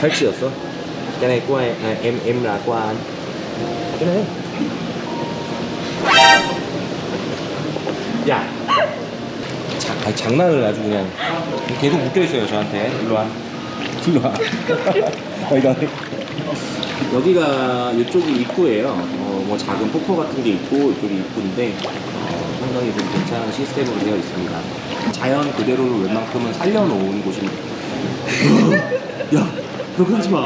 팔찌였어? cái này của em, à, em em là của anh. Cái này. 야 자, 아니, 장난을 아주 그냥 계속 묶여있어요 저한테 일로 와 일로 와 어, 이거 여기가 이쪽이 입구예요. 어, 뭐 작은 폭포 같은 게 있고 이쪽이 입구인데 어, 상당히 좀 괜찮은 시스템으로 되어 있습니다. 자연 그대로를 웬만큼은 살려놓은 곳입니다. 야 그렇게 하지 마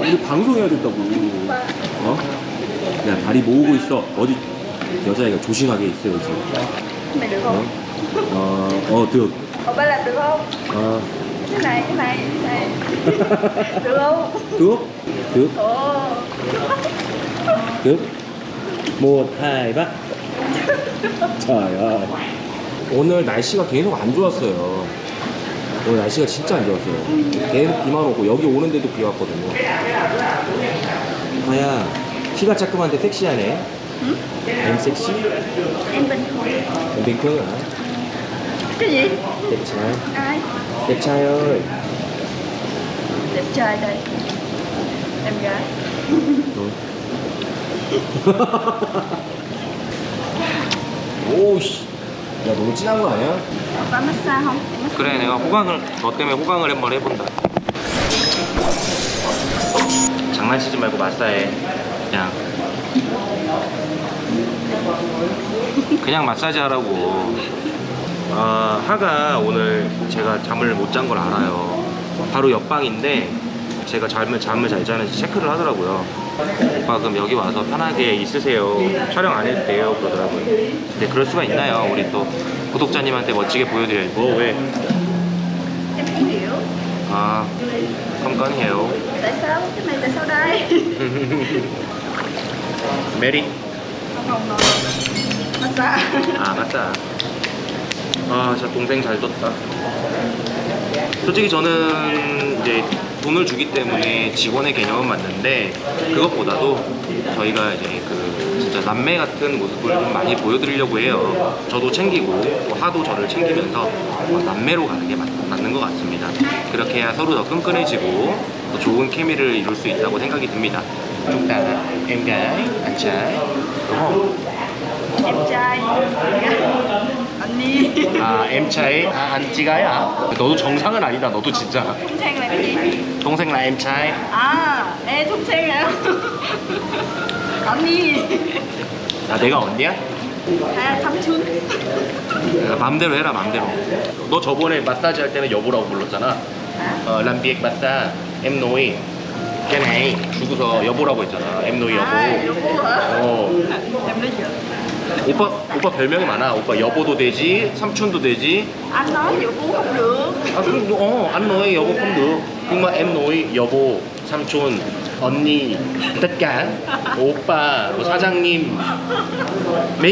우리 방송해야 된다고 어? 야 다리 모으고 있어 어디 여자애가 조심하게 있어야지 Mày được 어? không? 어, 어, được. Ông ba làm được không? 어, Cái này, cái này, cái này Được không? được. được. Ồ được. một, hai, ba. trời ơi. 오늘 날씨가 계속 안 좋았어요. 오늘 날씨가 진짜 안 좋았어요. 계속 비만 오고 여기 오는데도 비 왔거든요. 아야, 키가 자그만데 섹시하네. Ừ? em 섹시? Trai ơi. Đẹp trai đây Em gái 너. 오씨. 야 너무 진한 거 아니야? Em massage 그래 내가 호강을 너 때문에 호강을 한번 해본다. 장난치지 말고 마사해. 그냥 그냥 마사지 하라고. 아 하가 오늘 제가 잠을 못 잔 걸 알아요. 바로 옆방인데 제가 잠을 잠을 잘 자는지 체크를 하더라고요. 오빠 그럼 여기 와서 편하게 있으세요. 촬영 안 해도 돼요 그러더라고요. 근데 그럴 수가 있나요? 우리 또 구독자님한테 멋지게 보여드려야지. 뭐 왜? 아, 컴건해요. Tại sao? Cái này tại sao đây? 메리. Không, không, không Massage 아, 맞다. 아, 진짜 동생 잘 뒀다. 솔직히 저는 이제 돈을 주기 때문에 직원의 개념은 맞는데 그것보다도 저희가 이제 그 진짜 남매 같은 모습을 좀 많이 보여드리려고 해요. 저도 챙기고 또 하도 저를 챙기면서 어, 남매로 가는 게 맞, 맞는 것 같습니다. 그렇게 해야 서로 더 끈끈해지고 또 좋은 케미를 이룰 수 있다고 생각이 듭니다. không? Em trai Anh Nhi 아, trai, 아, trai 너도 정상은 아니다. 너도 진짜. Sang 동생 ê thông sang hả? Anh Nhi 아, 내가 언니야? À, thăm chương 아, 맘대로 해라, 맘대로. 너 저번에 마사지 할 때는 여보라고 불렀잖아. 어, 람비엑 마사, cái này 주고서 여보라고 했잖아. nói 여보. À, 여보? 어. Nói giỡn 오빠, 오빠 별명이 많아. 오빠 여보도 되지, 삼촌도 되지. Vụ bú không được 아, 그럼 너, 어, 안 nói 여보 mà em nói 여보, 삼촌, 언니, tất. 오빠, 뭐 사장님. 5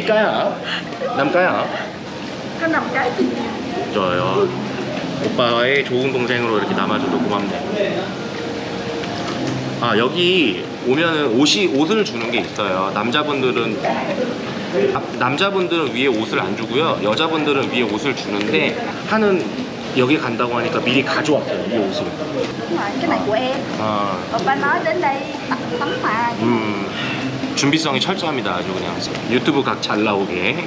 cái thì trời ơi. 오빠의 좋은 동생으로 이렇게 남아줘도 고맙네. 아 여기 오면은 옷이 옷을 주는 게 있어요. 남자분들은 아, 남자분들은 위에 옷을 안 주고요. 여자분들은 위에 옷을 주는데 하는 여기 간다고 하니까 미리 가져왔어요 이 옷을. Đúng rồi, cái này của em 아, nói đến đây mà 음 준비성이 철저합니다 아주 그냥 유튜브 각 잘 나오게.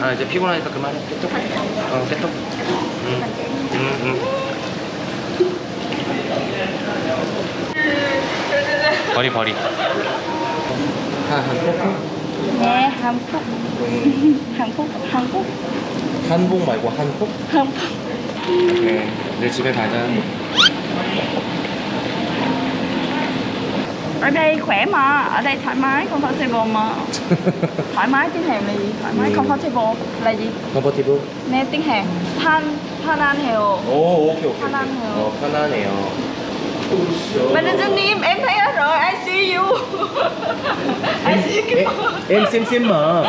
아 이제 피곤하니까 그만해. 깨톡. 어 깨톡. 음, 음, 음. 버리 버리. 하 한국? Hàn Quốc 한복 말고 한국? Quốc 오케이. 내 집에 가자. Ở đây khỏe mà, ở đây thoải mái, comfortable mà Thoải mái tiếng Hàn là gì? Thoải mái, comfortable là gì? 컴포티브? Nè tiếng Hàn Thanh, Thanh An Hều 오 오케이 오케이. 편안해 Mà đừng xin im, em thấy hết rồi, I see you. Em, I see you. Em, xem xem mà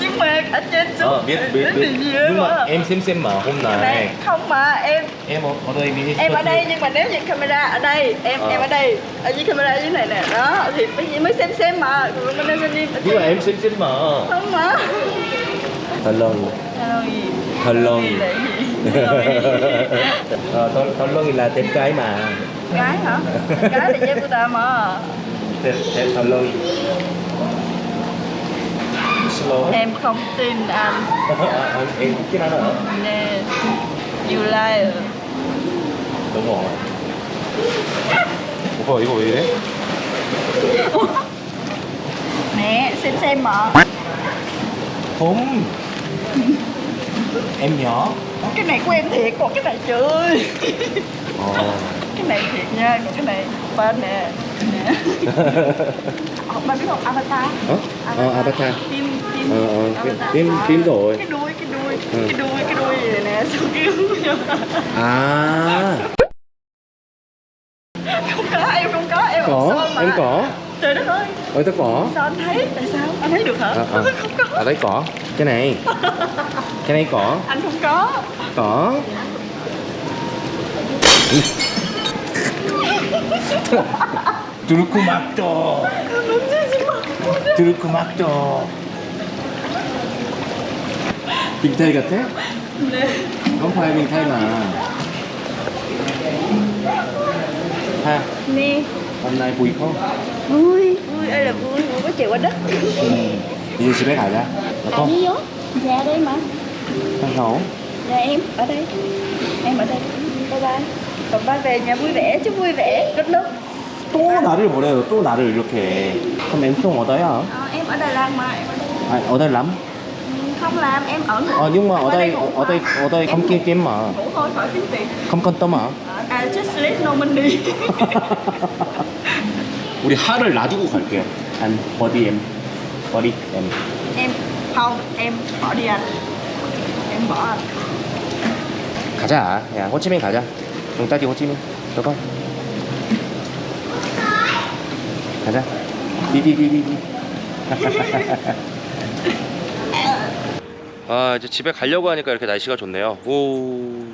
Nhưng mà ở trên ờ, xuống ờ, biết, biết, biết. Nhưng mà em xem xem mà hôm nay Không mà, em Em ở, ở đây đi. Em ở đây, nhưng mà nếu như camera ở đây Em ờ. em ở đây, ở dưới camera dưới này nè. Đó, thì mới mới xem xem mà. Còn mình đang xem im Nhưng mà em xem xem mà Không mà. Hello. Hello. Hello gì 덜렁이. là gì Ờ, Thor- Thorlong là tên cái mà Gái hả? Gái là dây của ta mà Tên, tên Thorlong Slow Em không tin anh Ờ, Em chứ nói nữa Nè You liar Đúng rồi Ủa 이거 왜 이래? Nè xem xem mà Không Em nhỏ. Cái này của em thiệt còn cái này chơi Ờ Cái này thiệt nha Còn cái này bên nè Nè. Bạn biết không? Avatar. Ờ? Ờ, Avatar. Phim phim. Ờ, ờ, Avatar. phim- phim rồi. Cái đuôi cái đuôi Ừ. Cái đuôi cái đuôi gì nè Sao kêu À. Không có em không có em Có, em có. Trời đất ơi. Ôi tao có. Sao anh thấy? Tại sao? Anh thấy được hả? À, à. Không có. À đấy có. Cái này Cái này có Anh không có Có Makto Turku Makto Bình Tây 같아? Bình Tây mà Ha, Nè hôm nay vui không? Vui Vui ơi là vui Vui có chịu qua đất Ừ. Bây giờ 집에 가자. Anh không? đi vô Dạ đây mà Thằng Hậu. Dạ em ở đây Em ở đây Bye bye Còn ba về nhà vui vẻ chứ vui vẻ Đất nước 또 나를 뭐래요? 또 나를 이렇게. 그럼 엠송 어디야? Ờ, Em ở Đài Loan mà em ở đây 아, 어디 람? Ừ, Không làm em ở nữa 아, nhưng mà ở đây ngủ ở đây mà. ở đây Em không ngủ- kiếm kiếm mà. Ngủ thôi khỏi kiếm tiền không quan tâm à? À just sleep no money 우리 하를 놔두고 갈게요. 한 버디 엠. 버디 엠. Em không em bỏ đi anh 가자. 야, 호치민 가자. 용따지 호치민. 저거. 가자. 디디디디디. 아 이제 집에 가려고 하니까 이렇게 날씨가 좋네요. 오.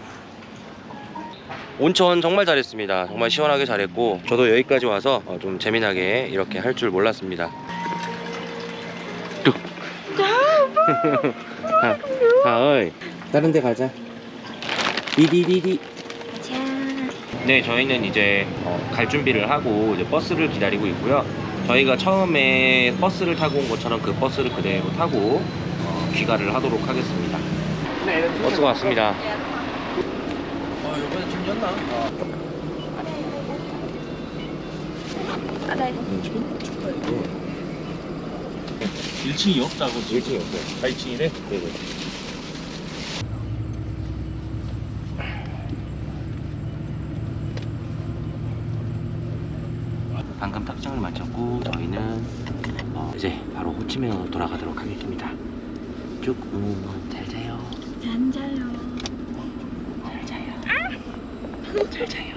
온천 정말 잘했습니다. 정말 시원하게 잘했고 저도 여기까지 와서 어, 좀 재미나게 이렇게 할 줄 몰랐습니다. 뚝. 아, 아, 어이. 다른 데 가자. 디디디디. 네, 저희는 이제 어, 갈 준비를 하고 이제 버스를 기다리고 있고요. 저희가 처음에 버스를 타고 온 것처럼 그 버스를 그대로 타고 어, 귀가를 하도록 하겠습니다. 버스가 왔습니다. Ở đây 1층이 없다고 지금 1층이 없어요. 4층이래? 네네. 방금 탁장을 마쳤고 저희는 어, 이제 바로 호치민으로 돌아가도록 하겠습니다. 쭉 음, 잘 자요. Trai rồi 잘 자요. 잘 자요.